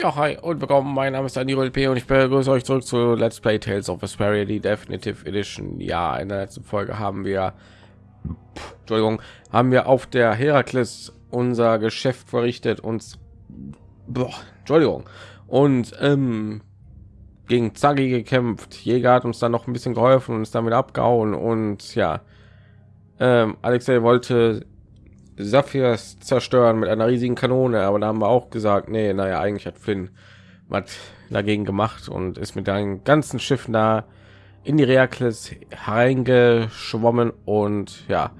Ja, hi und willkommen. Mein Name ist Daniel P. und ich begrüße euch zurück zu Let's Play Tales of Vesperia, die Definitive Edition. Ja, in der letzten Folge haben wir, Entschuldigung, haben wir auf der Herakles unser Geschäft verrichtet und, boah, Entschuldigung, und ähm, gegen Zagi gekämpft. Jäger hat uns dann noch ein bisschen geholfen und ist damit abgehauen und ja, ähm, Alexei wollte Saphirs zerstören mit einer riesigen Kanone, aber da haben wir auch gesagt, nee, naja, eigentlich hat Flynn was dagegen gemacht und ist mit deinen ganzen Schiffen da in die Reakles reingeschwommen und ja,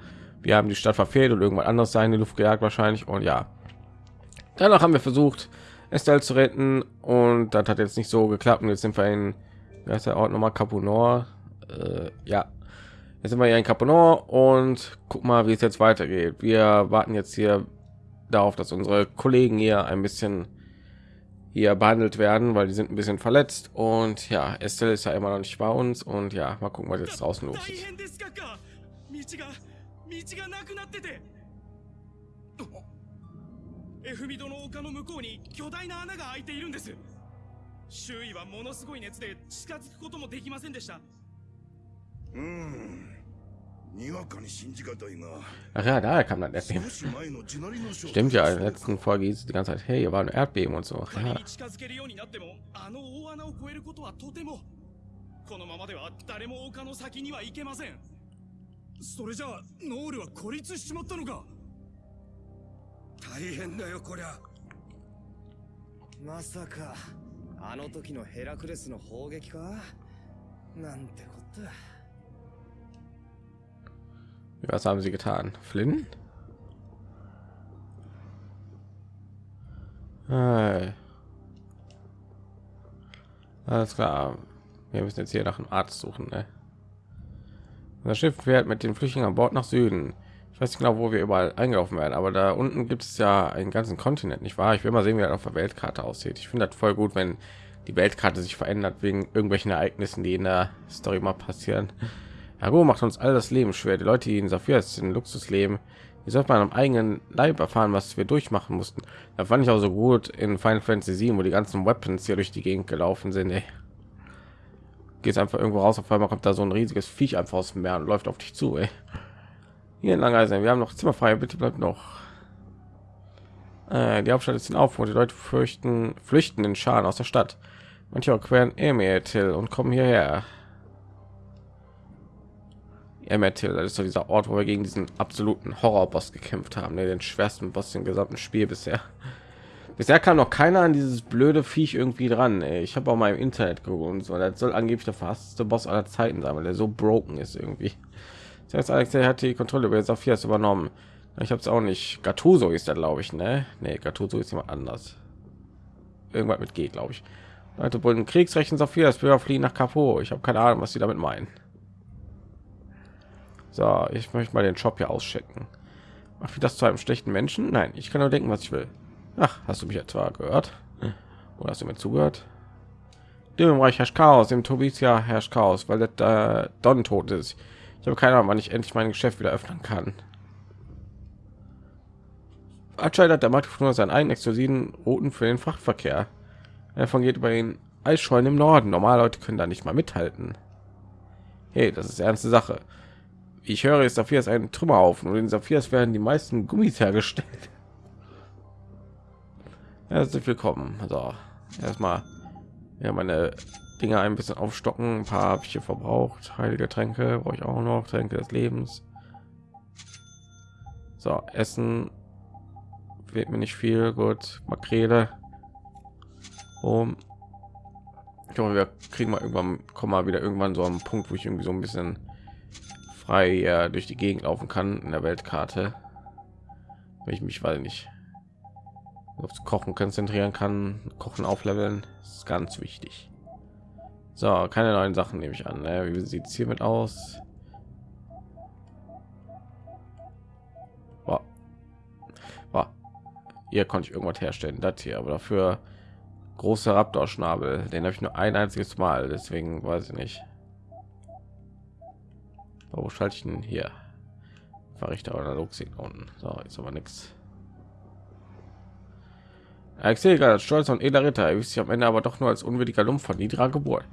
wir haben die Stadt verfehlt und irgendwann anderes sein in die Luft gejagt wahrscheinlich und ja, danach haben wir versucht, Estelle zu retten und das hat jetzt nicht so geklappt und jetzt sind wir in, wie heißt der Ort nochmal, Capunor, äh, ja, Jetzt sind wir hier in Caponor und guck mal, wie es jetzt weitergeht. Wir warten jetzt hier darauf, dass unsere Kollegen hier ein bisschen hier behandelt werden, weil die sind ein bisschen verletzt und ja, Estelle ist ja immer noch nicht bei uns und ja, mal gucken, was jetzt draußen los ist. エフミドの丘の向こうに巨大な穴が開いているんです周囲はものすごい熱で近づくこともできませんでした Hm. Ach ja, daher kam das Erdbeben. Stimmt ja, in der letzten Folge hieß die ganze Zeit, hey, hier war ein Erdbeben und so. Ja. このままでは誰も丘の先には行けませんそれじゃあノールは孤立しちまったのか大変だよこりゃまさかあの時のヘラクレスの砲撃かなんてこと Was haben sie getan? Flynn? Hey. Alles klar. Wir müssen jetzt hier nach einem Arzt suchen. Ne? Das Schiff fährt mit den Flüchtlingen an Bord nach Süden. Ich weiß nicht genau, wo wir überall eingelaufen werden, aber da unten gibt es ja einen ganzen Kontinent, nicht wahr? Ich will mal sehen, wie das auf der Weltkarte aussieht. Ich finde das voll gut, wenn die Weltkarte sich verändert wegen irgendwelchen Ereignissen, die in der Story mal passieren. Hago macht uns all das Leben schwer. Die Leute, die in Saphirs in Luxus leben, die sollte man am eigenen Leib erfahren, was wir durchmachen mussten. Da fand ich auch so gut in Final Fantasy 7, wo die ganzen Weapons hier durch die Gegend gelaufen sind. Ey. Geht einfach irgendwo raus, auf einmal kommt da so ein riesiges Viech einfach aus dem Meer und läuft auf dich zu. Ey. Hier in Langeisen, wir haben noch Zimmer frei, bitte bleibt noch. Äh, die Hauptstadt ist in Aufruhr, die Leute fürchten, flüchten in Scharen aus der Stadt. Manche queren Emetil und kommen hierher. Emertil, das ist so dieser Ort, wo wir gegen diesen absoluten Horrorboss gekämpft haben, ne, den schwersten Boss im gesamten Spiel bisher. Bisher kam noch keiner an dieses blöde Viech irgendwie dran. Ey. Ich habe auch mal im Internet geguckt und so. Das soll angeblich der fasteste Boss aller Zeiten sein, weil der so broken ist irgendwie. Das heißt, Alex hat die Kontrolle über Sophias übernommen. Ich habe es auch nicht. Gattuso ist da, glaube ich, ne? Nee, Gattuso ist jemand anders. Irgendwas mit G, glaube ich. Leute wollen Kriegsrechten Sophias, Bürger fliehen nach Capo. Ich habe keine Ahnung, was sie damit meinen. So, ich möchte mal den Shop hier auschecken. Macht wie das zu einem schlechten Menschen? Nein, ich kann nur denken, was ich will. Ach, hast du mich etwa gehört? Oder hast du mir zugehört? Dem Reich herrscht Chaos, im Tobisia herrscht Chaos, weil der äh, Don tot ist. Ich habe keine Ahnung, wann ich endlich mein Geschäft wieder öffnen kann. Anscheinend hat der Markt nur seinen eigenen exklusiven Routen für den Frachtverkehr. Davon geht über den Eisschollen im Norden. Normale Leute können da nicht mal mithalten. Hey, das ist ernste Sache ich höre ist dafür ist ein Trümmerhaufen und in Saphirs werden die meisten Gummis hergestellt. Herzlich willkommen. So, erstmal ja meine Dinge ein bisschen aufstocken. Ein paar habe ich hier verbraucht. Heilige Tränke brauche ich auch noch. Tränke des Lebens. So, Essen wird mir nicht viel. Gut, Makrele. Um, ich glaube, wir kriegen mal irgendwann, kommen mal wieder irgendwann so einen Punkt, wo ich irgendwie so ein bisschen frei äh, durch die Gegend laufen kann in der Weltkarte. Wenn ich mich weil nicht aufs Kochen konzentrieren kann, Kochen aufleveln, ist ganz wichtig. So, keine neuen Sachen nehme ich an. Ne? Wie sieht es hiermit aus? Boah. Boah. Hier konnte ich irgendwas herstellen, das hier, aber dafür große Raptor-Schnabel, den habe ich nur ein einziges Mal, deswegen weiß ich nicht. Wo schalte ich denn hier? Verrichter oder unten. So, ist aber nichts. Axel stolz und edler Ritter erwies sich am Ende aber doch nur als unwürdiger Lump von niedriger Geburt.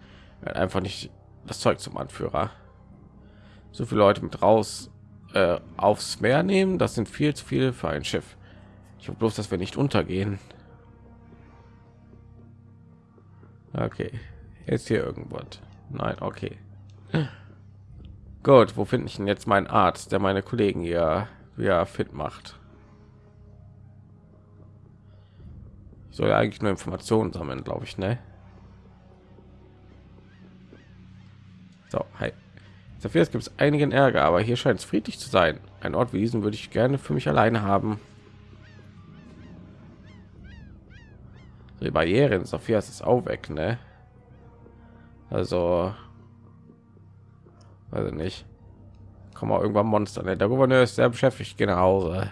Er hat einfach nicht das Zeug zum Anführer. So viele Leute mit raus äh, aufs Meer nehmen, das sind viel zu viel für ein Schiff. Ich hoffe bloß, dass wir nicht untergehen. Okay, jetzt hier irgendwas. Nein, okay. Gut, wo finde ich denn jetzt meinen Arzt, der meine Kollegen hier wieder fit macht? Ich soll ja eigentlich nur Informationen sammeln, glaube ich, ne? So, hi. Dafür gibt es einigen Ärger, aber hier scheint es friedlich zu sein. Ein Ort wie diesen würde ich gerne für mich alleine haben. Die Barrieren, Sophia ist auch weg, ne? Also, ich nicht. Komm mal irgendwann Monster. Ne? Der Gouverneur ist sehr beschäftigt. Gehe nach Hause.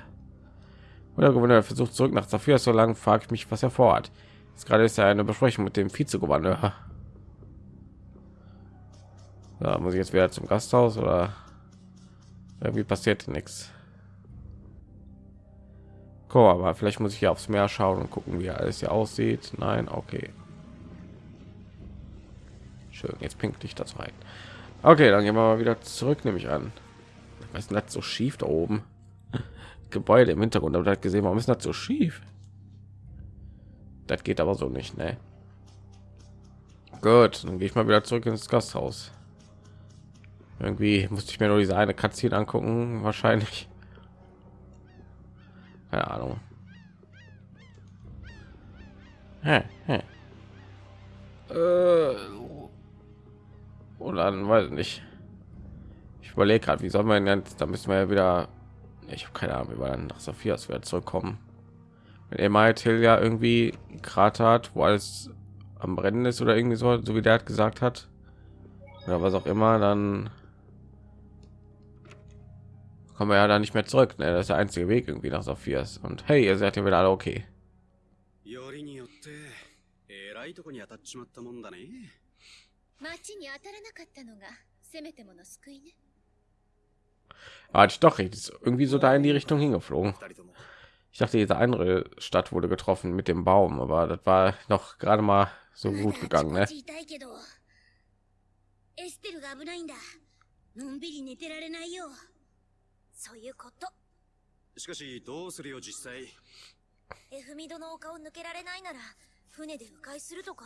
Und der Gouverneur versucht zurück nach Sophia. So lange frage ich mich, was er vorhat. Jetzt gerade ist ja eine Besprechung mit dem Vizegouverneur. Da muss ich jetzt wieder zum Gasthaus oder irgendwie passiert nichts. Komm, aber vielleicht muss ich hier aufs Meer schauen und gucken, wie alles hier aussieht. Nein, okay. Schön, jetzt pinkt dich das rein. Okay, dann gehen wir mal wieder zurück, nehme ich an. Was ist das so schief da oben? Gebäude im Hintergrund, aber das gesehen, warum ist das so schief? Das geht aber so nicht, ne? Gut, dann gehe ich mal wieder zurück ins Gasthaus. Irgendwie musste ich mir nur diese eine Katze angucken, wahrscheinlich. Keine Ahnung. Hä, hä. Äh, oder dann weiß ich nicht. Ich überlege gerade, wie soll man jetzt, da müssen wir ja wieder, ich habe keine Ahnung, wie wir dann nach Sophias wieder zurückkommen. Wenn er mal ja irgendwie Krater hat, wo alles am Brennen ist oder irgendwie so, so wie der hat gesagt hat, oder was auch immer, dann kommen wir ja da nicht mehr zurück. Ne? Das ist der einzige Weg irgendwie nach Sophias. Und hey, ihr seid ja wieder alle okay. 町に当たらなかったのがせめてもの救いね。Hatte ich doch recht, ist irgendwie so da in die Richtung hingeflogen. Ich dachte, diese andere Stadt wurde getroffen mit dem Baum, aber das war noch gerade mal so gut gegangen, ne? そういうことしかしどうするよ実際エフミドの丘を抜けられないなら船で迂回するとか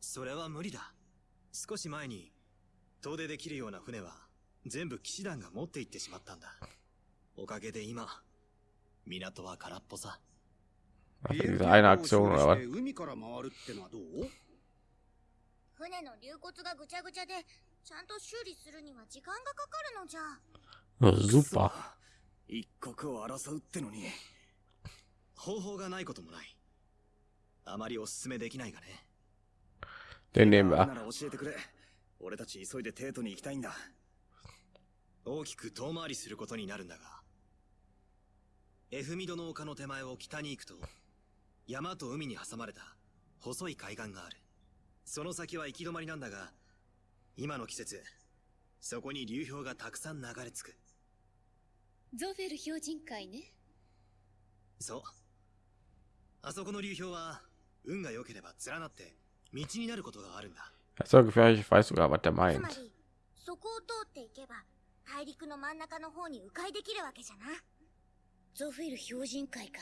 それは無理だ。少し前に遠出できるような船は全部騎士団が持って行ってしまったんだ。おかげで今港は空っぽさ。Diese eine Aktion oder was? 船の流骨がぐちゃぐちゃでちゃんと修理するには時間がかかるのじゃ。Super. 一刻を争うってのに。方法がないこともない。あまりおすすめできないがね Den nehmen wir. 教えてくれ。俺たち急いでテートに行きたいんだ。大きく遠回りすることになるんだが。エフミドの丘の手前を北に行くと山と海に挟まれた。細い海岸がある。その先は行き止まりなんだが今の季節そこに流氷がたくさん流れ着く。ゾフェル標準会ね。そう。あそこの流氷は運が良ければ連なって道になることがあるんだ。Das ist gefährlich, ich weiß sogar, was der meint. そこを通っていけば大陸の真ん中の方に迂回できるわけじゃな。ゾフェル標準会か。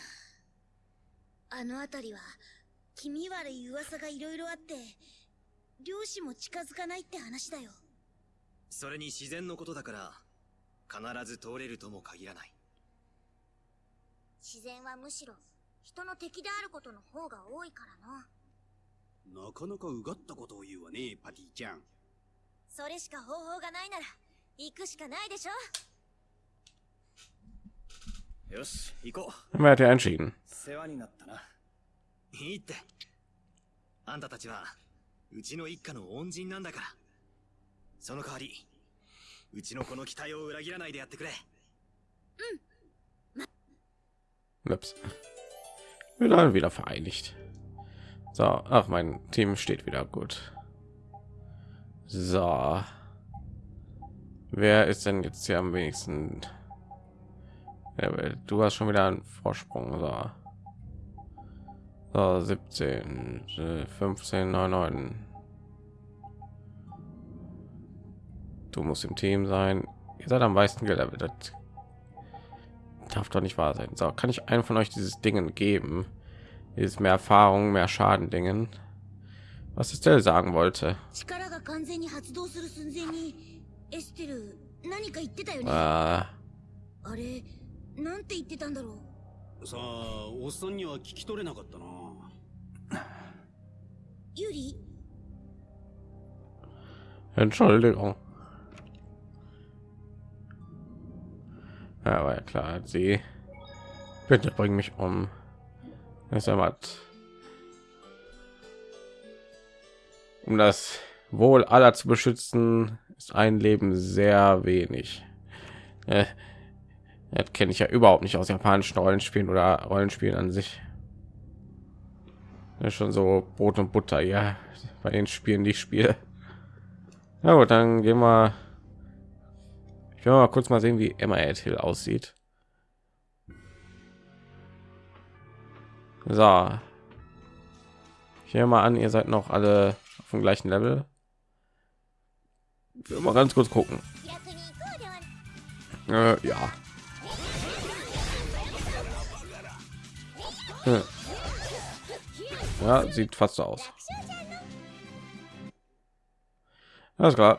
あの辺りは気味悪い噂がいろいろあって漁師も近づかないって話だよ。それに自然のことだから必ず通れるとも限らない。自然はむしろ人の敵であることの方が多いからななかなかうがったことを言うわねパティちゃん。それしか方法がないなら行くしかないでしょ。よし行こう。Wer hat ja entschieden 世話になったな。いいって。あんたたちはうちの一家の恩人なんだから。その代わりうちのこの期待を裏切らないでやってくれ。Ups. Wir waren wieder vereinigt. So, ach, mein Team steht wieder gut. So. Wer ist denn jetzt hier am wenigsten? Du hast schon wieder einen Vorsprung. So. So, 17, 15, 9, 9. Du musst im Team sein. Ihr seid am meisten gelevelt. Das darf doch nicht wahr sein. So, kann ich einen von euch dieses Dingen geben? Dieses mehr Erfahrung, mehr Schaden Dingen. Was ist der sagen wollte? Äh, あれなんて言ってたんだろさあおっさんには聞き取れなかったなうユリ Entschuldigung. Ja, war ja klar. Sie bitte bring mich um. Das ist ja was. Um das Wohl aller zu beschützen, ist ein Leben sehr wenig. Äh, das kenne ich ja überhaupt nicht aus japanischen Rollenspielen oder Rollenspielen an sich. Das ist schon so Brot und Butter, ja, bei den Spielen, die ich spiele. Na gut, dann gehen wir. Ich will mal kurz mal sehen, wie Emma Hill aussieht. So. Ich nehme mal an, ihr seid noch alle auf dem gleichen Level. Mal ganz kurz gucken. Äh, ja. Hm. Ja, sieht fast so aus. Alles klar.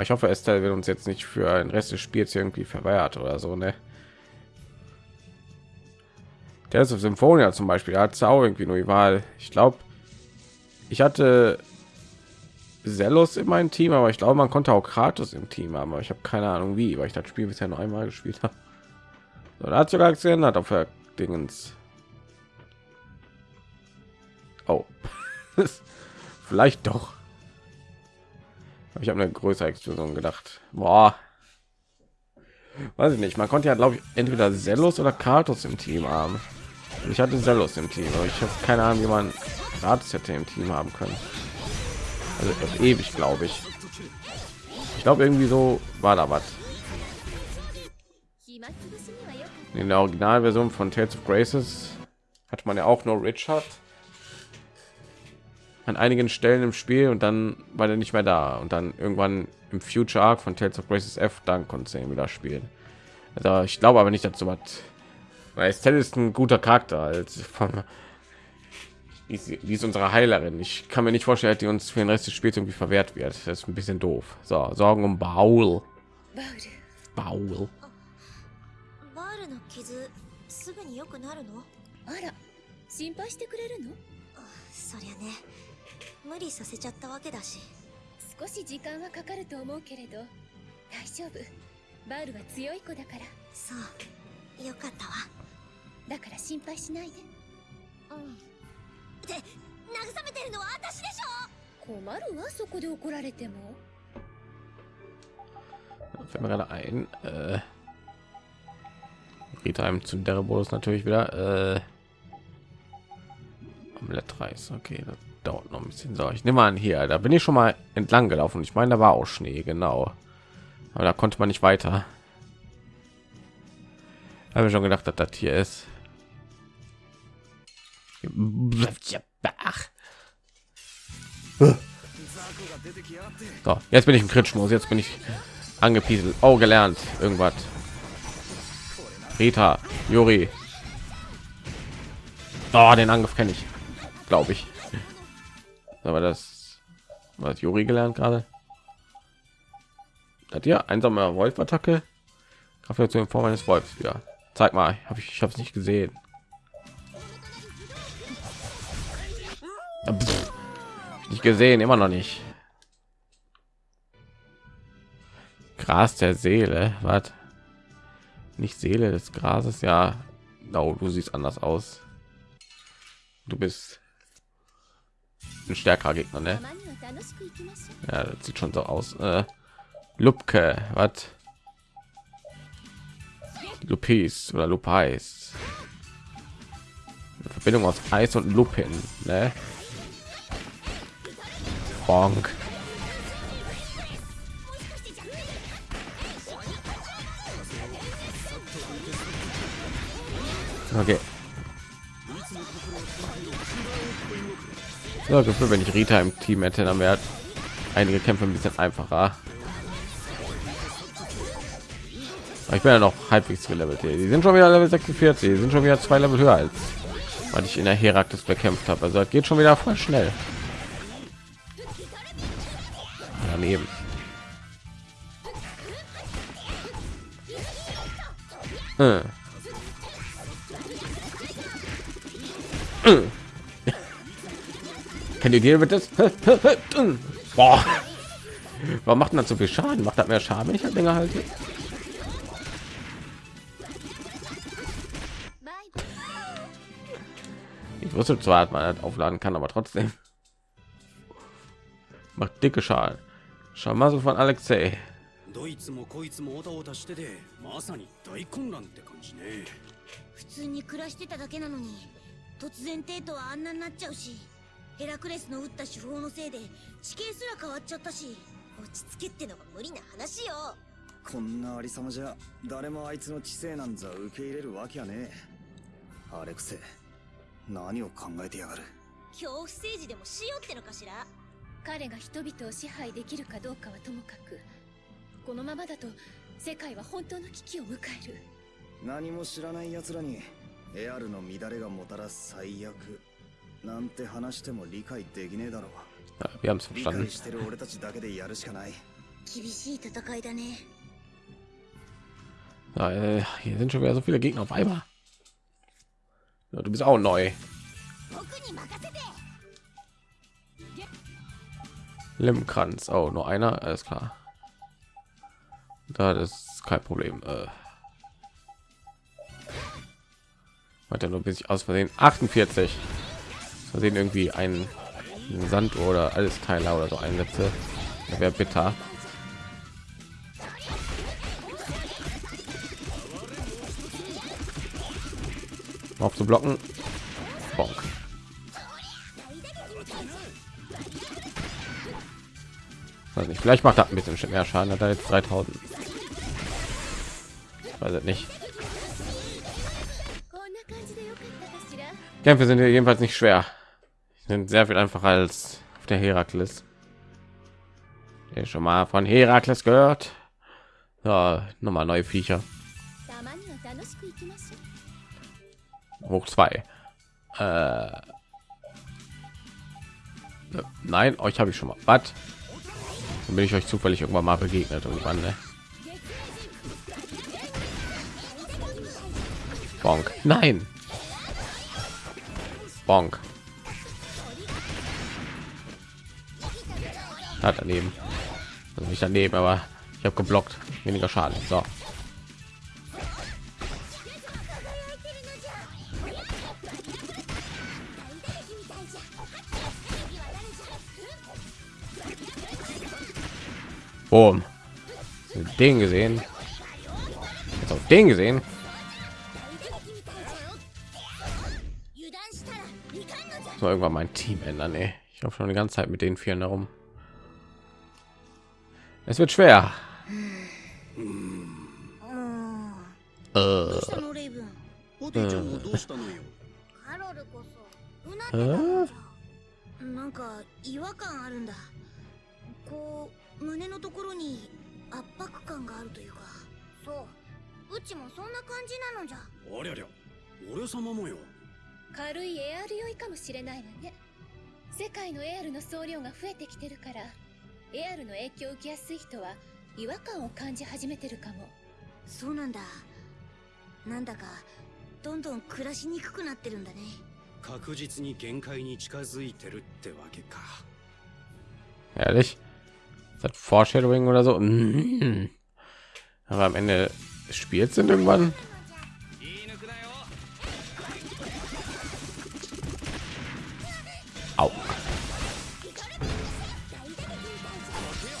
Ich hoffe, Estelle wird uns jetzt nicht für den Rest des Spiels irgendwie verwehrt oder so, ne? Der ist auf Symphonia zum Beispiel, hat es irgendwie nur die Wahl. Ich glaube, ich hatte Zelos in meinem Team, aber ich glaube, man konnte auch Kratos im Team haben, aber ich habe keine Ahnung wie, weil ich das Spiel bisher noch einmal gespielt habe. So, da hat sogar geändert auf der Dingens. Oh. Vielleicht doch. Ich habe eine größere Explosion gedacht. Boah. Weiß ich nicht. Man konnte ja, glaube ich, entweder Zelos oder Kratos im Team haben. Ich hatte Zelos im Team, aber ich habe keine Ahnung, wie man Kratos hätte im Team haben können. Also ewig, glaube ich. Ich glaube, irgendwie so war da was. In der Originalversion von Tales of Graces hat man ja auch nur Richard an einigen Stellen im Spiel und dann war er nicht mehr da und dann irgendwann im Future Arc von Tales of Graces F dann konnte er wieder spielen. Also ich glaube aber nicht dazu was, weil Estelle ist ein guter Charakter als von die ist, die ist unsere Heilerin. Ich kann mir nicht vorstellen, dass die uns für den Rest des Spiels irgendwie verwehrt wird. Das ist ein bisschen doof. So, Sorgen um Baul. バウル Baul. バールの傷すぐに良くなるのあら心配してくれるのそりゃね無理させちゃったわけだし少し時間はかかると思うけれど大丈夫バールは強い子だからそうよかったわ だから心配しないでうんって慰めてるのは私でしょ困るわそこで怒られても fällt mir gerade ein äh, Rita im zu Derebodus natürlich wieder äh, Omelette-Reis okay das dauert noch ein bisschen so ich nehme an hier da bin ich schon mal entlang gelaufen ich meine da war auch Schnee genau aber da konnte man nicht weiter habe schon gedacht dass das hier ist Ach. So, jetzt bin ich im Kritschmodus, jetzt bin ich angepieselt. Oh, gelernt. Irgendwas. Rita, Juri. Oh, den Angriff kenne ich. Glaube ich. Aber das was Juri gelernt gerade. Hat ihr einsame Wolf-Attacke? Kraft zu Form eines Wolfs. Ja, zeig mal. Habe ich, ich habe es nicht gesehen. Pff, nicht gesehen, immer noch nicht. Gras der Seele, was? Nicht Seele des Grases, ja. No, du siehst anders aus. Du bist ein stärkerer Gegner, ne? Ja, das sieht schon so aus. Äh, Lupke, was? Lupis oder Lupais. Verbindung aus Eis und Lupin, ne? Bonk. Okay. So, Gefühl, wenn ich Rita im Team hätte, dann wäre einige Kämpfe ein bisschen einfacher. Aber ich bin ja noch halbwegs gelevelt hier. Die sind schon wieder Level 46, die sind schon wieder zwei Level höher als weil ich in der Herakles bekämpft habe. Also das geht schon wieder voll schnell. Daneben. Äh. Äh. Kennt ihr den mit das? Warum macht das so viel Schaden? Macht das mehr Schaden, wenn ich halt länger halte? Ich wusste zwar, dass man das aufladen kann, aber trotzdem macht dicke Schaden. So von Alexei. どいつもこいつもおたおたしててまさに大混乱って感じね。普通に暮らしてただけなのに突然テートはあんなになっちゃうしヘラクレスの撃った手法のせいで地形すら変わっちゃったし落ち着けってのが無理な話よ。こんなありさまじゃ誰もあいつの知性なんざ受け入れるわけやね。えアレクセ何を考えてやがる？恐怖政治でもしようってのかしら？彼が人々を支配できるかどうかはともかくこのままだと世界は本当の危機を迎える何も知らない奴らにエアルの乱れがもたらす最悪なんて話しても理解できねえだろ Ja, wir haben es 理 verstanden. 解してる俺たちだけでやるしかない厳しい戦いだね Ja, äh, hier sind schon wieder so viele Gegner auf einmal. Ja, du bist auch neu. 僕に任せて Limkranz. Oh, nur einer, alles klar. Da ist kein Problem. Äh. Warte nur bis ich aus Versehen 48. Aus Versehen irgendwie ein Sand oder alles Teiler oder so einsetze. Wäre bitter. Auf zu blocken. Bonk. weiß nicht vielleicht macht das ein bisschen mehr schaden hat er jetzt 3000 ich weiß nicht kämpfe sind jedenfalls nicht schwer. Sind sehr viel einfacher als auf der herakles. Der schon mal von herakles gehört? Ja, nochmal neue viecher. Hoch zwei. Äh, nein euch habe ich schon mal. Was? Dann bin ich euch zufällig irgendwann mal begegnet irgendwann. Ne? Bonk. Nein. Bonk. Hat daneben. Also nicht daneben, aber ich habe geblockt. Weniger Schaden. So. Oh. Boom. Den gesehen. Jetzt auf den gesehen. So irgendwann mein Team ändern. Ey. Ich hoffe schon die ganze Zeit mit den vielen herum. Es wird schwer. Äh. Äh. Äh. äh. äh. 胸のところに圧迫感があるというか。そう。うちもそんな感じなのじゃ。ありゃりゃ。俺様もよ。軽いエアル酔いかもしれないわね。世界のエアルの総量が増えてきてるからエアルの影響を受けやすい人は違和感を感じ始めてるかも。そうなんだ。なんだかどんどん暮らしにくくなってるんだね。確実に限界に近づいてるってわけか。ehrlich. Das Foreshadowing oder so? Mm. Aber am Ende des Spiels sind irgendwann. Au.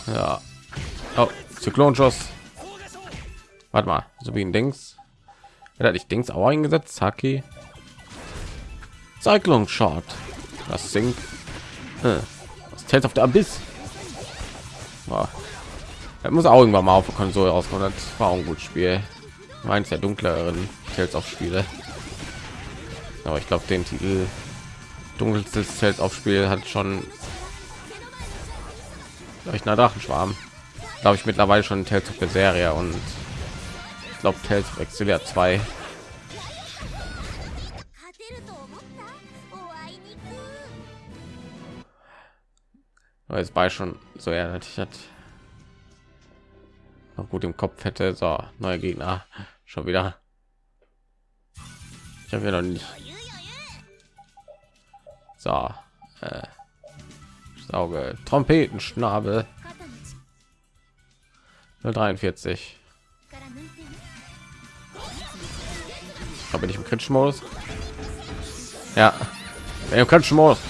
Ja. Oh, Zyklonschuss. Warte mal, so wie ein Dings. Wer hat nicht Dings auch eingesetzt? Saki. Cyclone Shot. Das sinkt. Hm. Das Tales of the Abyss. Boah. Das muss auch irgendwann mal auf der Konsole rauskommen. Das war auch ein gutes Spiel. Meins der dunkleren Tales of Spiele. Aber ich glaube, den Titel Dunkelstes Zelt auf Spiel hat schon Leuchtender Drachenschwarm. Glaube ich mittlerweile schon Tales of Berseria und ich glaube Tales of Exilia 2. Jetzt bei schon so er natürlich hat noch gut im Kopf hätte so neue Gegner schon wieder. Ich habe ja noch nicht. So, äh, Sauge, Trompetenschnabel. 043. Da bin ich im kritischen Modus. Ja, im kritischen Modus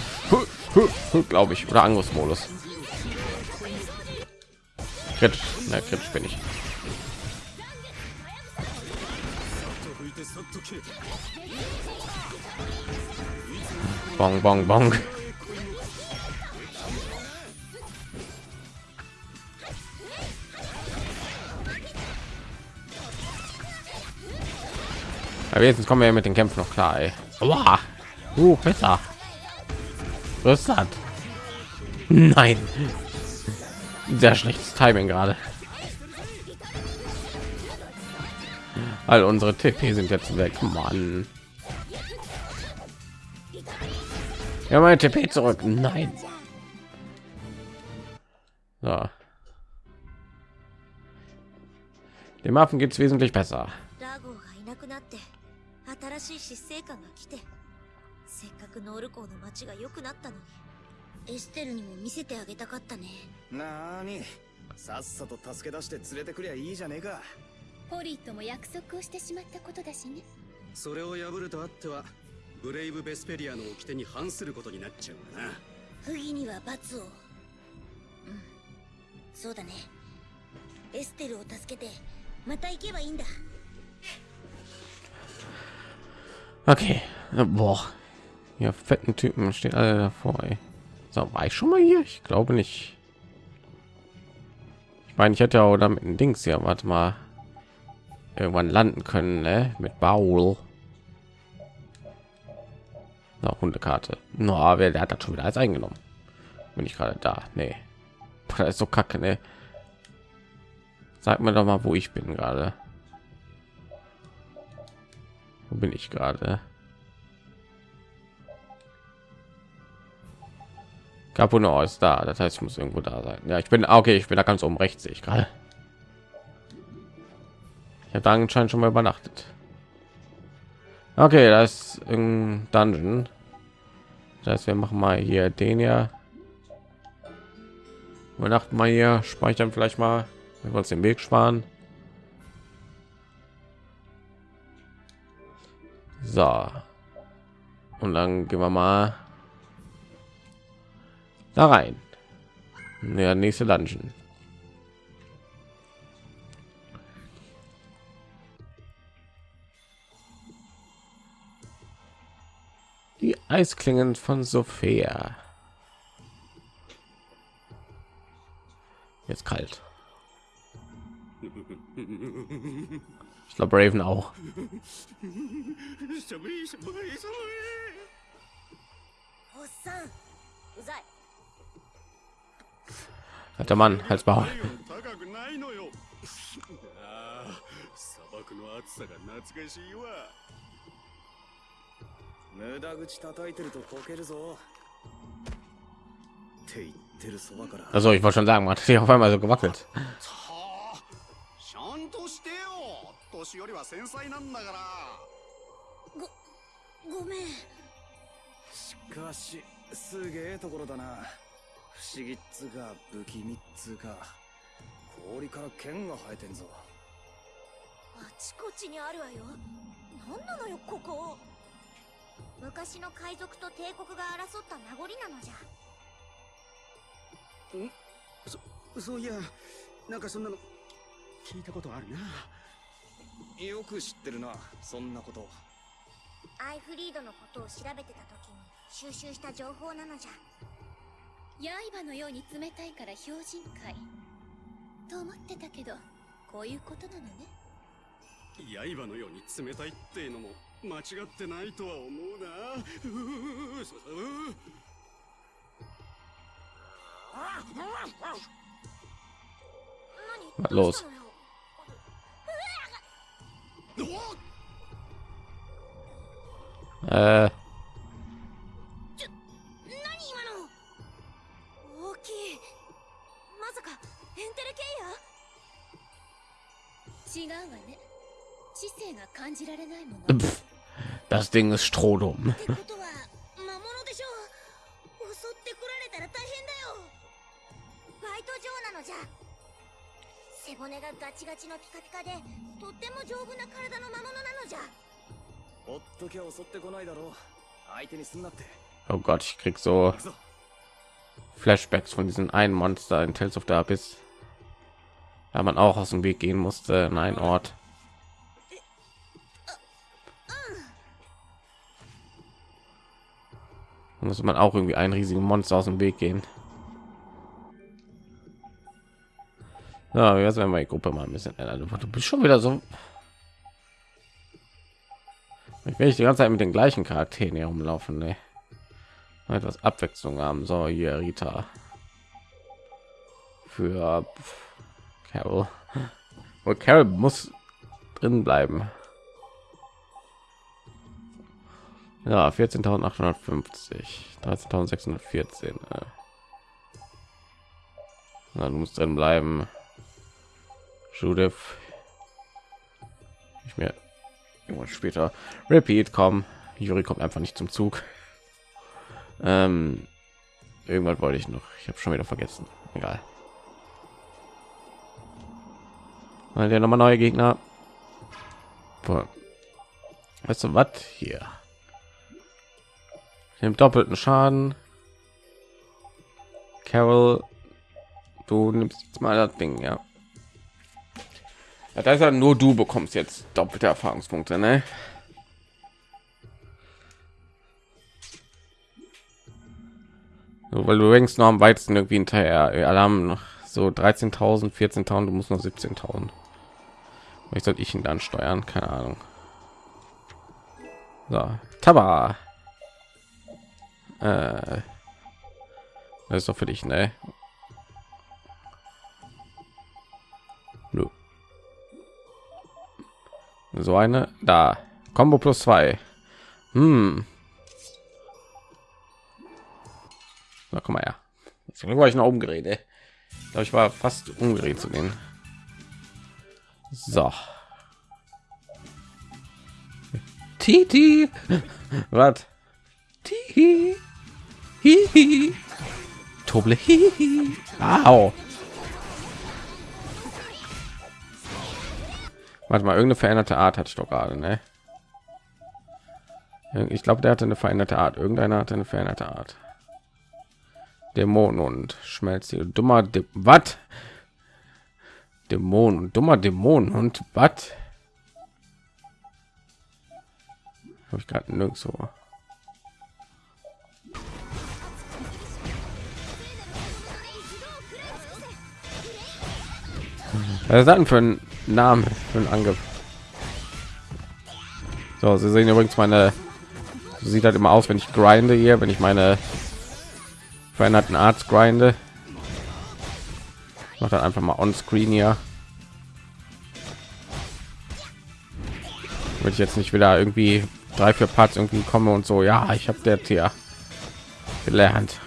glaube ich oder angriffsmodus Kritisch. Na, Crit bin ich. Bong, bong, bong. Aber jetzt kommen wir mit den Kämpfen noch klar. Ey. Aua. Uh, besser. Was das? Nein. Sehr schlechtes Timing gerade. All unsere TP sind jetzt weg, Mann. Ja, mein TP zurück. Nein. So. Dem Affen es wesentlich besser. せっかくノール港の街が良くなったのに。エステルにも見せてあげたかったね。なーに。さっさと助け出して連れてくりゃいいじゃねえか。ポリーとも約束をしてしまったことだしね。それを破るとあってはブレイブ・ベスペリアの掟に反することになっちゃうがな。不義には罰を。うん。そうだね。エステルを助けてまた行けばいいんだ。Okay. Boah. Ja, fetten Typen stehen alle davor. Ey. So, war ich schon mal hier? Ich glaube nicht. Ich meine, ich hätte ja oder mit dem Dings hier, warte mal, irgendwann landen können, ne? Mit Baul. Na, Hundekarte. No, wer der hat das schon wieder alles eingenommen? Bin ich gerade da? Nee. Ist so kacke, ne? Sag mir doch mal, wo ich bin gerade. Wo bin ich gerade? Capuno ist da, das heißt, ich muss irgendwo da sein. Ja, ich bin ah, okay, ich bin da ganz oben rechts, sehe ich gerade. Ich habe da anscheinend schon mal übernachtet. Okay, das ist ein Dungeon. Das heißt, wir machen mal hier den ja. Übernachten mal hier, speichern vielleicht mal, wenn wir uns den Weg sparen. So. Und dann gehen wir mal da rein. Der nächste Dungeon. Die Eisklingen von Sophia. Jetzt kalt. Ich glaube Raven auch しゃぶいしゃぶいしゃおっさんうざい Hat der Mann als Bau. ぶい高くないのよああ砂漠の暑さが懐かしいわ無駄口叩いてるとこけるぞって言ってるそばから Also ich wollte schon sagen, man hat sich auf einmal so gewackelt. 不思議っつうか不気味っつうか氷から剣が生えてんぞ。あちこちにあるわよ。何なのよここ。昔の海賊と帝国が争った名残なのじゃ。そういやなんかそんなの聞いたことあるな。よく知ってるなそんなこと。アイフリードのことを調べてた時に収集した情報なのじゃ刃のように冷たいから標準界と思ってたけどこういうことなのね。刃のように冷たいっていうのも間違ってないとは思うな。ううそう Was los? え Pff, das Ding ist strohdum. Oh Gott, ich krieg so Flashbacks von diesen einen Monster in Tales of the Abyss, da man auch aus dem Weg gehen musste in einen Ort. Da muss man auch irgendwie einen riesigen Monster aus dem Weg gehen. Ja, jetzt werden wir die Gruppe mal ein bisschen ändern. Du bist schon wieder so. Ich will ich die ganze Zeit mit den gleichen Charakteren hier rumlaufen. Ne? Etwas Abwechslung haben. So, hier Rita. Für Carol. Und Carol muss drin bleiben. Ja, 14.850, 13.614. Äh. Na, du musst drin bleiben. Judith. Ich mir irgendwann später. Repeat, komm. Juri kommt einfach nicht zum Zug. Ähm, irgendwas wollte ich noch. Ich habe schon wieder vergessen. Egal. Mal der nochmal neue Gegner. Boah. Weißt du was hier? Nimmt doppelten Schaden. Carol, du nimmst jetzt mal das Ding, ja. ja das ist ja nur du bekommst jetzt doppelte Erfahrungspunkte, ne? Weil du längst noch am weitesten irgendwie hinterher. Haben noch so 13.000, 14.000, du musst noch 17.000. Ich soll ich ihn dann steuern? Keine Ahnung. So, Taba. Äh, das ist doch für dich, ne? So eine da. Combo plus zwei. Hm. Na, komm mal her. Jetzt war ich noch umgeredet. Ich glaube, ich war fast umgedreht zu gehen. So. Titi. Was? Titi. Hihi. Toble. Hihi. Au. Warte mal, irgendeine veränderte Art ich doch gerade, ne? Ich glaube, der hatte eine veränderte Art. Irgendeiner hatte eine veränderte Art. Dämon und Schmelztier. Dummer De was? Dämon und dummer Dämon und was? Habe ich gerade nirgendwo. Was denn für ein Name für einen Angriff? So, Sie sehen übrigens meine. Sieht halt immer aus, wenn ich grinde hier, wenn ich meine veränderten Arzt grinde. Macht dann einfach mal on Screen hier. Würde ich jetzt nicht wieder irgendwie drei vier Parts irgendwie komme und so. Ja, ich habe der Tier gelernt.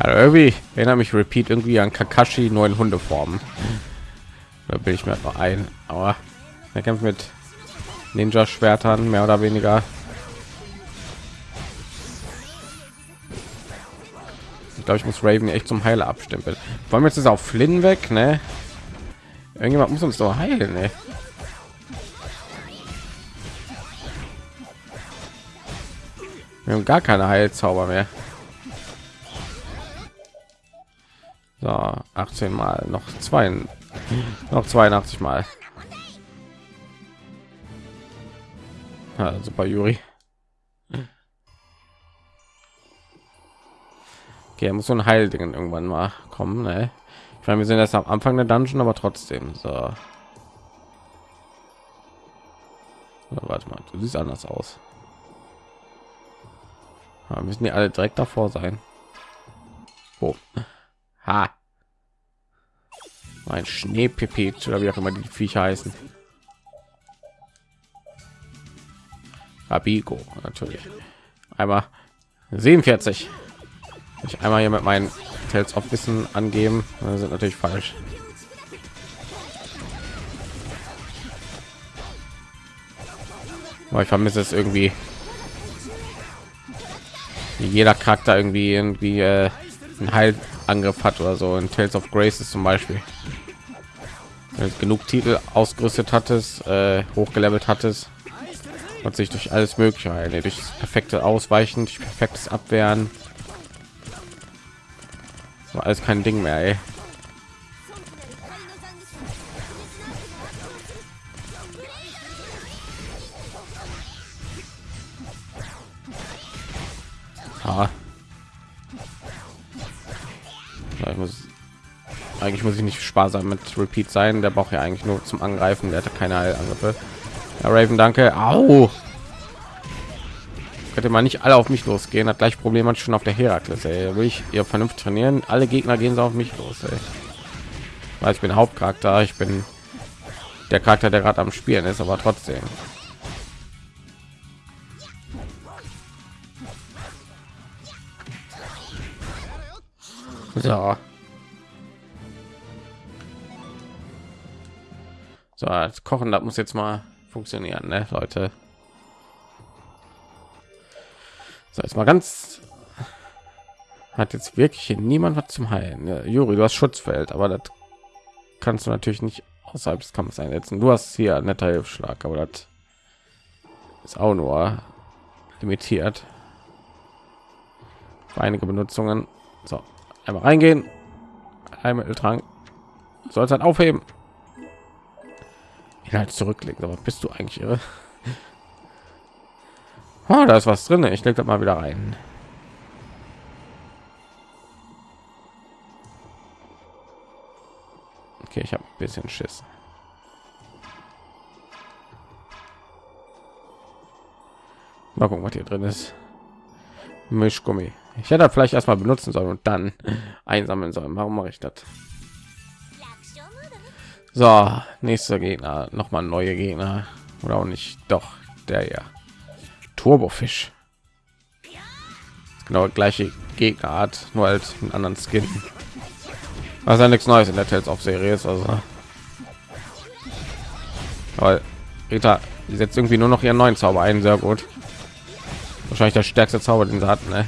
Also irgendwie erinnere mich Repeat irgendwie an Kakashi neuen Hundeformen. Da bin ich mir noch ein, aber er kämpft mit Ninja Schwertern mehr oder weniger. Ich glaube, ich muss Raven echt zum Heiler abstempeln. Wollen wir jetzt ist auf Flynn weg, ne? Irgendjemand muss uns doch heilen, ne? Wir haben gar keine Heilzauber mehr. So, 18 mal, noch zwei, noch 82 mal. Ja, super, Juri. Okay, muss so ein Heildingen irgendwann mal kommen. Ne? Ich meine, wir sind erst am Anfang der Dungeon, aber trotzdem so. Ja, warte mal, du siehst anders aus. Ja, müssen die alle direkt davor sein. Oh. Ha. Mein Schneepipit oder wie auch immer die Viecher heißen. Abigo natürlich. Einmal 47. Ich einmal hier mit meinen Tales of Wissen angeben, das sind natürlich falsch. Aber ich vermisse es irgendwie. Wie jeder Charakter irgendwie irgendwie äh, einen Heilangriff hat oder so. In Tales of Graces zum Beispiel. Genug Titel ausgerüstet hattest, äh, hochgelevelt hattest, hat sich durch alles Mögliche heilen, durch perfekte Ausweichen, durch perfektes Abwehren. Das war alles kein Ding mehr. Ey. Ah. Ich muss, eigentlich muss ich nicht sparsam mit Repeat sein. Der braucht ja eigentlich nur zum Angreifen. Der hatte keine Heilangriffe. Ja, Raven, danke. Au. Könnte man nicht alle auf mich losgehen. Hat gleich Problem hat schon auf der Herakles. Ey. Will ich ihr vernünftig trainieren? Alle Gegner gehen so auf mich los. Ey. Weil ich bin Hauptcharakter. Ich bin der Charakter, der gerade am Spielen ist, aber trotzdem. So. So, das Kochen, das muss jetzt mal funktionieren, ne, Leute. So, jetzt mal ganz hat jetzt wirklich niemand was zum Heilen. Ja, Juri, du hast Schutzfeld, aber das kannst du natürlich nicht außerhalb des Kampfes einsetzen. Du hast hier netter Hilfsschlag, aber das ist auch nur limitiert. Einige Benutzungen. So, einmal reingehen. Heilmitteltrank. Sollst halt aufheben. Inhalt zurücklegen. Aber bist du eigentlich irre? Oh, da ist was drin. Ich das mal wieder rein. Okay, ich habe ein bisschen Schiss. Mal gucken, was hier drin ist. Mischgummi. Ich hätte vielleicht erstmal benutzen sollen und dann einsammeln sollen. Warum mache ich das? So, nächster Gegner, noch mal neue Gegner oder auch nicht. Doch, der ja. Turbofisch. Genau gleiche Gegnerart, nur als einen anderen Skin. Ja nichts Neues in der Tales of Serie ist, also. Weil Rita setzt irgendwie nur noch ihren neuen Zauber ein, sehr gut. Wahrscheinlich der stärkste Zauber, den sie hatten, ne?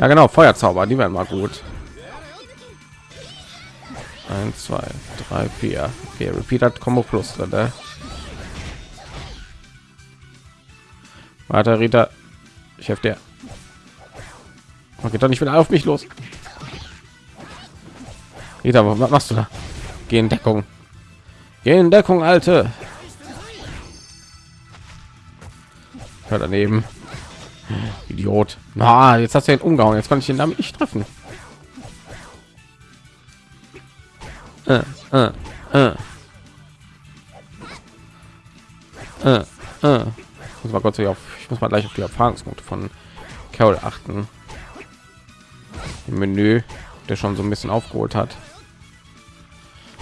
Ja, genau, Feuerzauber, die werden mal gut. 1 2 3 4 okay, repeat hat combo plus drin, ne? warte rita. Ich helfe dir. Okay doch nicht wieder auf mich los. Rita was machst du da? Geh in deckung. Geh in deckung alte. Hör daneben idiot. Na jetzt hast du ihn umgehauen. Jetzt kann ich ihn damit nicht treffen. Äh, äh, äh. Äh, äh. Ich muss mal ich muss mal gleich auf die Erfahrungspunkte von Carol achten. Im Menü der schon so ein bisschen aufgeholt hat.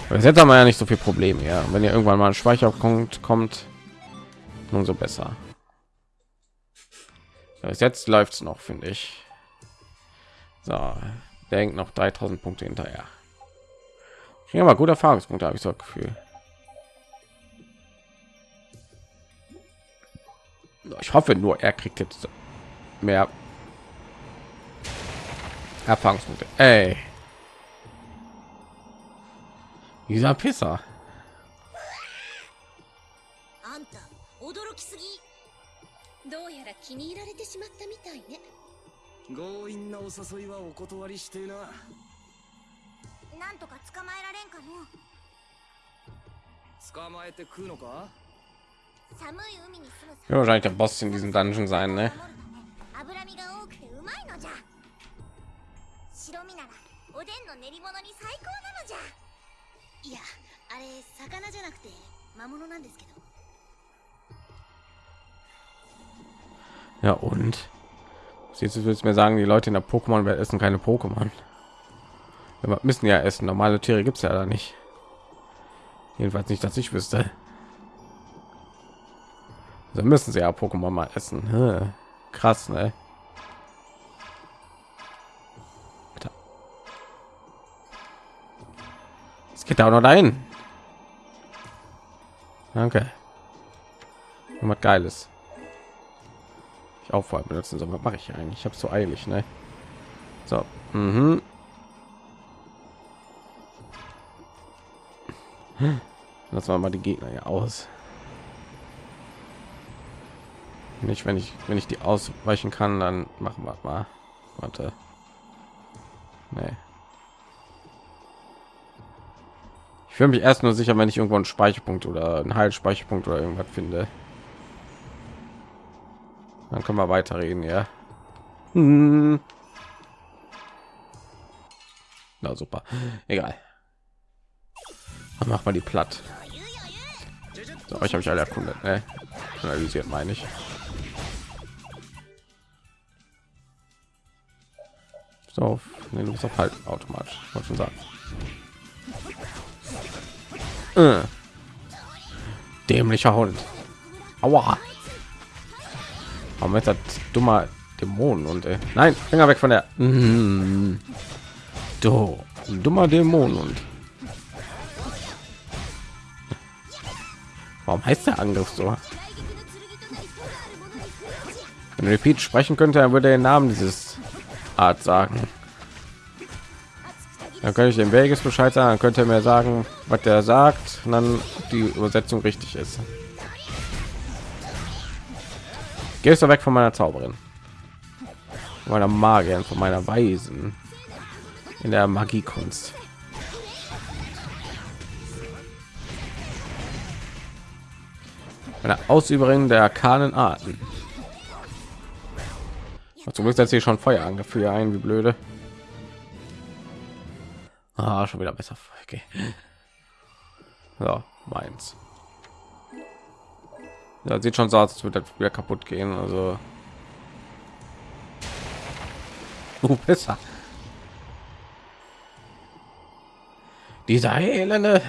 Aber jetzt haben wir ja nicht so viel Probleme ja. Wenn ihr irgendwann mal ein Speicherpunkt kommt umso besser Bis jetzt läuft es noch finde ich so denkt noch 3000 Punkte hinterher ja, aber gute Erfahrungspunkte habe ich so Gefühl. Ich hoffe nur, er kriegt jetzt mehr Erfahrungspunkte. Ey. Dieser Pisser. どうやら気に入られてしまったみたいね。強引なお誘いはお断りしてな。なんとか捕まえられんかの？捕まえて食うのか？寒い海に住む Ja, wahrscheinlich der Boss in diesem Dungeon sein, ne? 脂身が多くてうまいのじゃ。白身ならおでんの練り物に最高なのじゃ。いやあれ魚じゃなくて魔物なんですけど Ja und? Siehst du, willst mir sagen, die Leute in der Pokémon-Welt essen keine Pokémon? Wir müssen ja essen. Normale Tiere gibt es ja da nicht. Jedenfalls nicht, dass ich wüsste. Da müssen sie ja Pokémon mal essen. Krass, ne? Es geht auch noch dahin. Danke. Was Geiles. Ich vorher benutzen soll. Was mache ich eigentlich? Ich habe so eilig, ne? So. Mhm. Lassen wir mal die Gegner ja aus. Nicht, wenn ich wenn ich die ausweichen kann, dann machen wir mal. Warte. Nee. Ich fühle mich erst nur sicher, wenn ich irgendwo einen Speicherpunkt oder einen Heilspeicherpunkt oder irgendwas finde. Dann können wir weiterreden, ja. Hm. Na super. Egal. Dann mach mal die platt. So, ich habe ich alle erkundet, ne? analysiert, meine ich. So, auf, nee, du bist auf halt automatisch, wollte schon sagen. Äh. Dämlicher Hund. Aua. Warum ist das dummer Dämonen und äh, nein, Finger weg von der. Mm. Du dummer Dämon und Warum heißt der Angriff so? Wenn Repeat sprechen könnte, er würde den Namen dieses Art sagen. Dann könnte ich dem Vegas Bescheid sagen, dann könnte er mir sagen, was der sagt, und dann die Übersetzung richtig ist. Gehst du weg von meiner Zauberin, meiner Magierin, von meiner Weisen in der Magiekunst. Eine Ausüberin der arkanen Arten. Du musst jetzt hier schon Feuer angeführt ein, wie blöde. Ah, schon wieder besser. Okay. Ja, meins. Ja, sieht schon so aus, als würde das wieder kaputt gehen. Also uh, besser. Dieser elende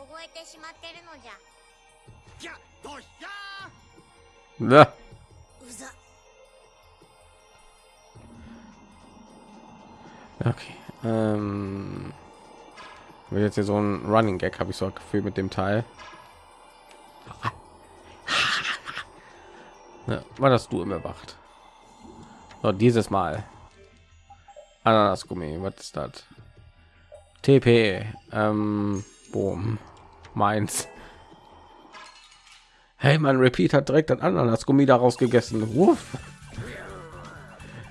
凍えそうよああちゃうちゃうありじゃこんな時こそほっかほかのおでん凍えてしまってるのじゃじゃどうしや Na, うざ okay. Ähm, will jetzt hier so ein Running Gag habe ich so ein Gefühl mit dem Teil. Ja, war das du immer wacht? So, dieses Mal. Ananasgummi, was ist das? TP, ähm, Boom, meins. Hey, man, Repeat hat direkt ein Ananasgummi daraus gegessen. Wuff.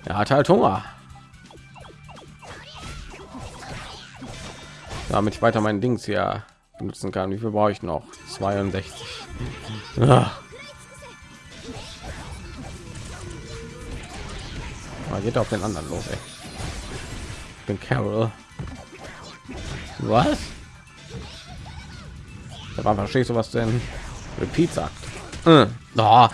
Er hat halt Hunger. Damit ich weiter mein Dings hier benutzen kann. Wie viel brauche ich noch? 62. Ah. Aber geht auf den anderen los, ey. Bin Carol. Was? Da verstehst du was denn? Repeat sagt. Äh. Oh.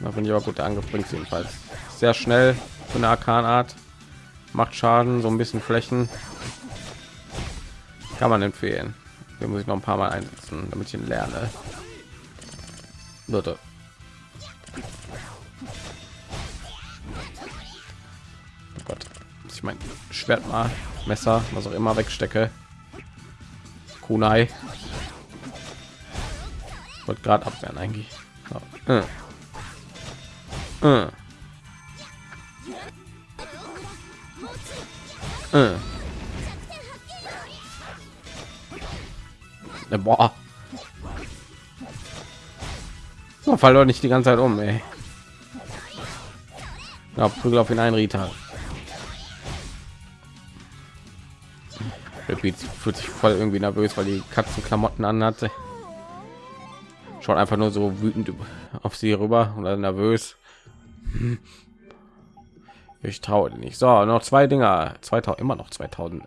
Da bin ich aber gut angepringt jedenfalls. Sehr schnell von der Arkanart. Macht Schaden, so ein bisschen Flächen. Kann man empfehlen. Wir muss ich noch ein paar Mal einsetzen, damit ich ihn lerne. Leute. Oh Gott, ich mein Schwert mal, Messer, was auch immer wegstecke. Kunai. Wollte gerade abwehren eigentlich. Äh. Äh. Äh. Äh, Boah. So, fall doch nicht die ganze Zeit um, ey. Ja, Prügel auf ihn ein, Rita. Repeat fühlt sich voll irgendwie nervös, weil die Katzenklamotten anhatte. Schaut einfach nur so wütend auf sie rüber oder nervös. Ich traue nicht. So, noch zwei Dinger. 2000 immer noch 2000.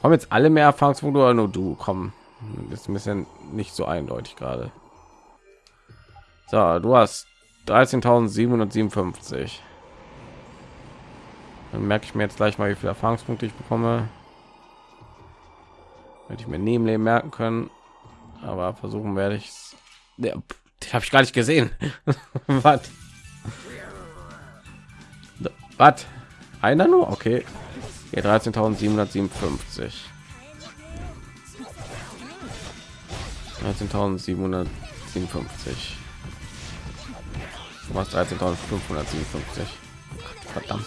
Kommen jetzt alle mehr Erfahrungspunkte oder nur du? Komm, ist ein bisschen nicht so eindeutig gerade. So, du hast 13.757. Dann merke ich mir jetzt gleich mal, wie viele Erfahrungspunkte ich bekomme. Hätte ich mir neben Leben merken können, aber versuchen werde ich es. Ja, habe ich gar nicht gesehen. Was? Was? Einer nur? Okay. Ja, 13.757. 13.757. Was 13.557. Verdammt.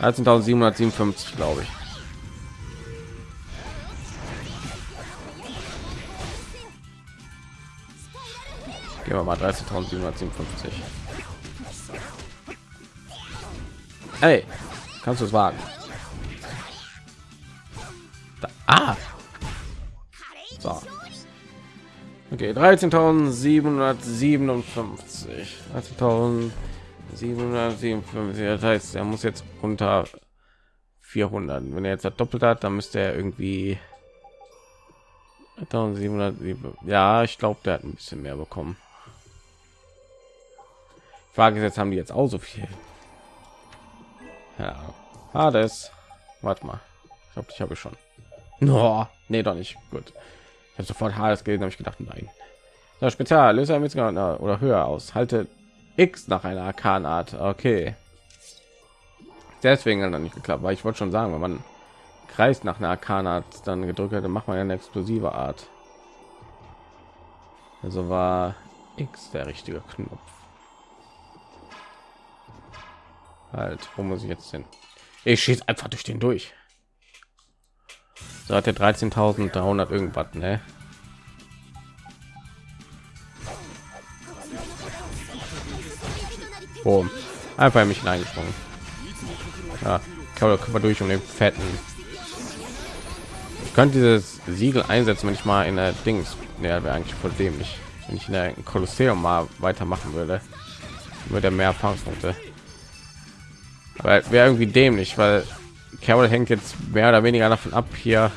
13.757 glaube ich. Gehen wir mal 13.757. Hey, kannst du es wagen? Da, ah! So. Okay, 13.757. 13.757. Das heißt, er muss jetzt unter 400. Wenn er jetzt doppelt hat, dann müsste er irgendwie 1707. Ja, ich glaube, der hat ein bisschen mehr bekommen. Frage ist jetzt, haben die jetzt auch so viel? Ja, Hades. Warte mal. Ich glaube, ich habe schon. No, nee, doch nicht. Gut. Ich habe sofort Hades gelesen, habe ich gedacht, nein. Das Spezial löse mit oder höher aus. Halte X nach einer Arkanart. Okay. Deswegen hat dann nicht geklappt, weil ich wollte schon sagen, wenn man kreist nach einer Arkanart dann gedrückt hätte, macht man ja eine explosive Art. Also war X der richtige Knopf. Halt, wo muss ich jetzt hin? Ich schieße einfach durch den durch. So hat er 13.300 irgendwas, ne? Boom. Einfach mich hineingesprungen. Ja, kann man durch um den fetten. Ich könnte dieses Siegel einsetzen, wenn ich mal in der Dings. Ja, wäre eigentlich voll dämlich. Wenn ich in der Kolosseum mal weitermachen würde, würde er mehr Erfahrungspunkte. Aber wäre irgendwie dämlich, weil Carol hängt jetzt mehr oder weniger davon ab, hier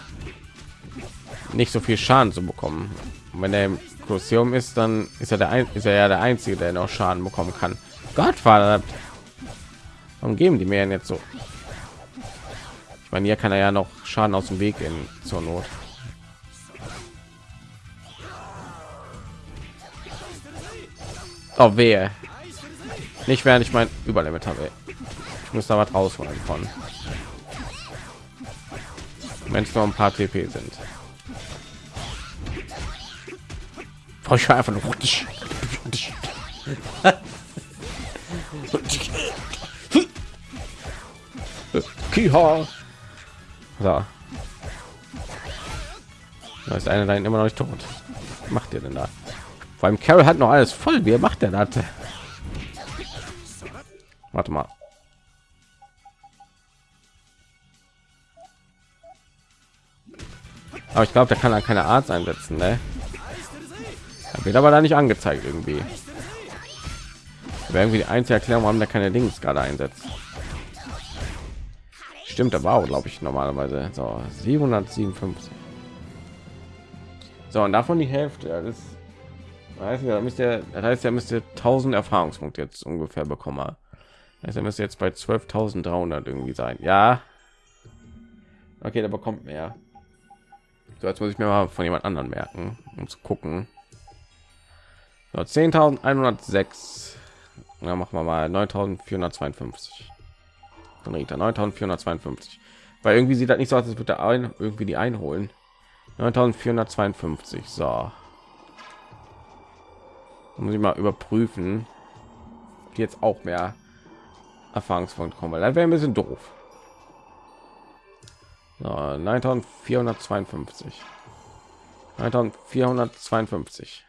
nicht so viel Schaden zu bekommen. Und wenn er im Kolosseum ist, dann ist er der ein ist er ja der einzige, der noch Schaden bekommen kann. Gott, warum geben die mir jetzt so? Ich meine, hier kann er ja noch Schaden aus dem Weg in zur Not. Oh wehe. Nicht während ich mein Überlimit habe muss da was rausholen von wenn es noch ein paar TP sind ich einfach nur Kiha. So. Da ist einer da immer noch nicht tot. Was macht ihr denn da? Allem Carol hat noch alles voll. Wie macht der das? Warte mal. Aber ich glaube, der kann dann keine Arzt einsetzen, ne? Wird aber da nicht angezeigt irgendwie. Wäre irgendwie die einzige Erklärung, warum der keine Dings gerade einsetzt. Stimmt, aber auch, glaube ich, normalerweise. So, 757. So, und davon die Hälfte. Das heißt, ja, müsste, das heißt, er müsste 1000 Erfahrungspunkte jetzt ungefähr bekommen. Also er müsste jetzt bei 12.300 irgendwie sein. Ja. Okay, der bekommt mehr. So, jetzt muss ich mir mal von jemand anderen merken, um zu gucken. So, 10.106. Dann machen wir mal 9.452. Dann regt er 9.452. Weil irgendwie sieht das nicht so aus, als würde ein, irgendwie die einholen. 9.452. So. Dann muss ich mal überprüfen, die jetzt auch mehr Erfahrungspunkte kommen, weil das wäre ein bisschen doof. So, 9452. 9452.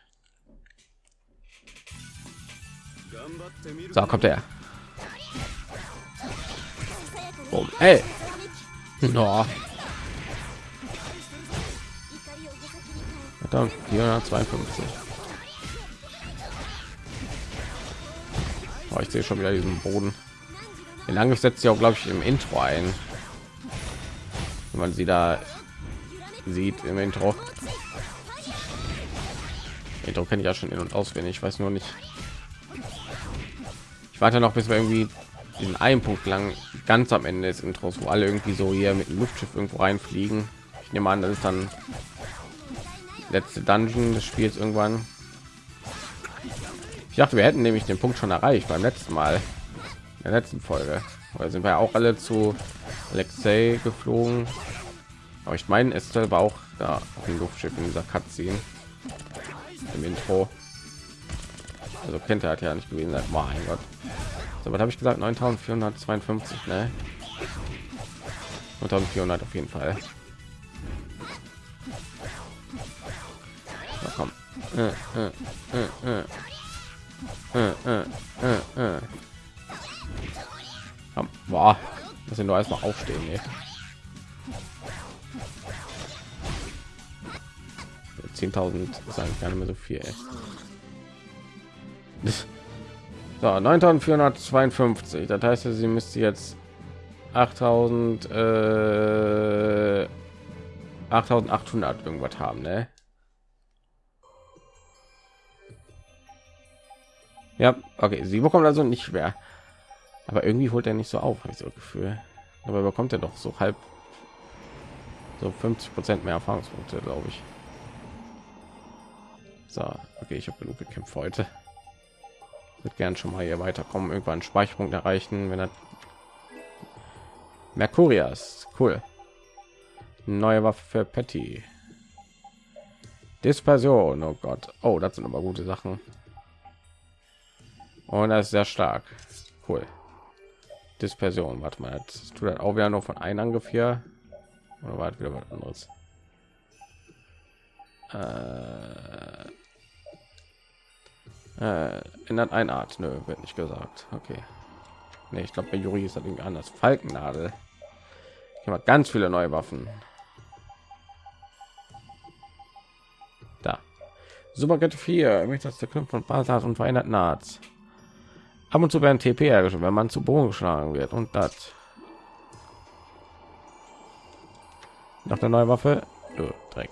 So, kommt er. Boom. Ey. No. Verdammt, 452. Oh, ich sehe schon wieder diesen Boden. Den Angriff setzt sie auch, glaube ich, im Intro ein. Wenn man sie da sieht im Intro. Intro kenne ich ja schon in und auswendig. Ich weiß nur nicht. Ich warte noch, bis wir irgendwie diesen einen Punkt lang ganz am Ende des Intros, wo alle irgendwie so hier mit dem Luftschiff irgendwo reinfliegen. Ich nehme an, das ist dann letzte Dungeon des Spiels irgendwann. Ich dachte, wir hätten nämlich den Punkt schon erreicht beim letzten Mal, in der letzten Folge. Weil sind wir auch alle zu Alexei geflogen. Aber ich meine, es war auch da auf dem Luftschiff in dieser Cutscene im Intro. Also kennt er hat ja nicht gewesen sein. Mein Gott. So, was habe ich gesagt? 9452, ne? 9400 auf jeden Fall. So, komm. Äh, äh, äh, äh. Äh, äh, äh, äh. Komm, boah, muss ich nur erstmal aufstehen. Ey. 10.000 ist eigentlich gar nicht mehr so viel. Ey. So, 9.452. Das heißt, sie müsste jetzt 8.000 äh, 8.800 irgendwas haben, ne? Ja, okay, sie bekommt also nicht schwer. Aber irgendwie holt er nicht so auf, habe ich so Gefühl. Aber bekommt er doch so halb so 50 Prozent mehr Erfahrungspunkte, glaube ich. So, okay, ich habe genug gekämpft heute. Wird gern schon mal hier weiterkommen, irgendwann Speicherpunkt erreichen, wenn er Mercurias, cool. Neue Waffe für Patty. Dispersion, oh Gott. Oh, das sind aber gute Sachen. Und das ist sehr stark. Cool. Dispersion, warte mal, das tut das auch wieder nur von einem Angriff hier. Oder war wieder was anderes? Äh, äh, ändert eine Art, nö, wird nicht gesagt. Okay. Nee, ich glaube bei Juri ist das irgendwie anders. Falkennadel. Ich habe ganz viele neue Waffen. Da. Superkette 4, möchte das der Knopf von Basas und verändert Nahts. Ab und zu werden TP hergestellt, wenn man zu Boden geschlagen wird und das. Nach der neue Waffe, oh, Dreck.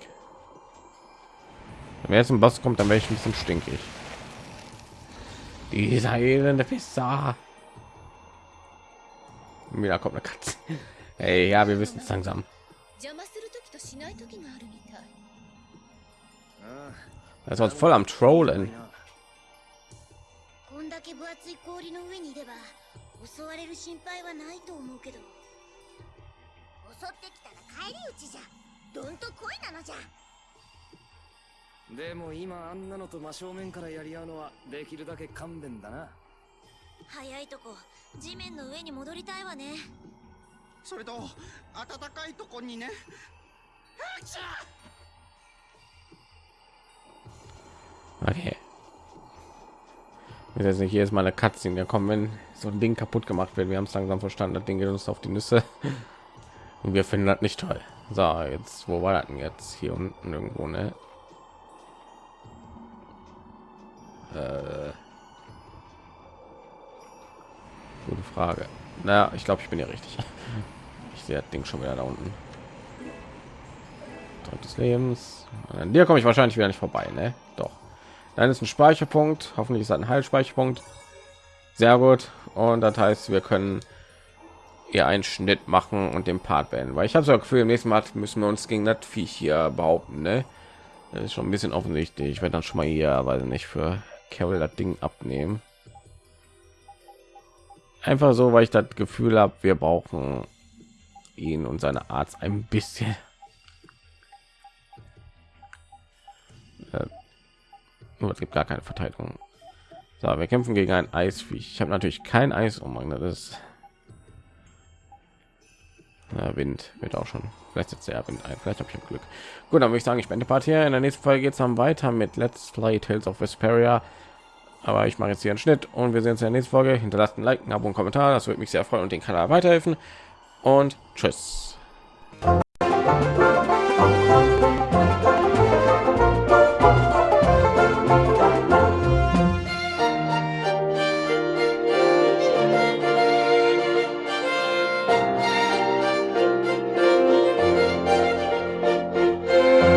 Wenn jetzt ein Boss kommt, dann wäre ich ein bisschen stinkig. Dieser elende Pisser. Wieder kommt eine Katze. Hey, ja, wir wissen es langsam. Das war voll am Trollen. だけ分厚い氷の上にいれば襲われる心配はないと思うけど。襲ってきたら帰り討ちじゃどんと恋なのじゃ。でも今あんなのと真正面からやり合うのはできるだけ勘弁だな。早いとこ地面の上に戻りたいわね。それと暖かいとこにね。Okay. Wir jetzt nicht jedes Mal eine Katze in der kommen, wenn so ein Ding kaputt gemacht wird. Wir haben es langsam verstanden. Das Ding geht uns auf die Nüsse und wir finden das nicht toll. So, jetzt wo war das denn jetzt? Hier unten irgendwo, ne? Äh, gute Frage. Na, ich glaube, ich bin ja richtig. Ich sehe das Ding schon wieder da unten. Tag des Lebens. An dir komme ich wahrscheinlich wieder nicht vorbei, ne? Dann ist ein Speicherpunkt. Hoffentlich ist ein Heilspeicherpunkt. Sehr gut. Und das heißt, wir können hier einen Schnitt machen und den Part beenden. Weil ich habe so Gefühl, im nächsten Mal müssen wir uns gegen das Viech hier behaupten, ne? Das ist schon ein bisschen offensichtlich. Ich werde dann schon mal hier, weil nicht für Carol das Ding abnehmen. Einfach so, weil ich das Gefühl habe, wir brauchen ihn und seine Arzt ein bisschen. Äh, es gibt gar keine Verteidigung. So, wir kämpfen gegen ein Eisviech. Ich habe natürlich kein Eis um, das ist Na, Wind wird auch schon. Vielleicht jetzt der Wind ein. Vielleicht habe ich Glück. Gut, dann würde ich sagen, ich beende Part hier. In der nächsten Folge geht es dann weiter mit Let's Play Tales of Vesperia. Aber ich mache jetzt hier einen Schnitt und wir sehen uns in der nächsten Folge. Hinterlasst ein Like, ein Abo, und Kommentar. Das würde mich sehr freuen und den Kanal weiterhelfen. und tschüss.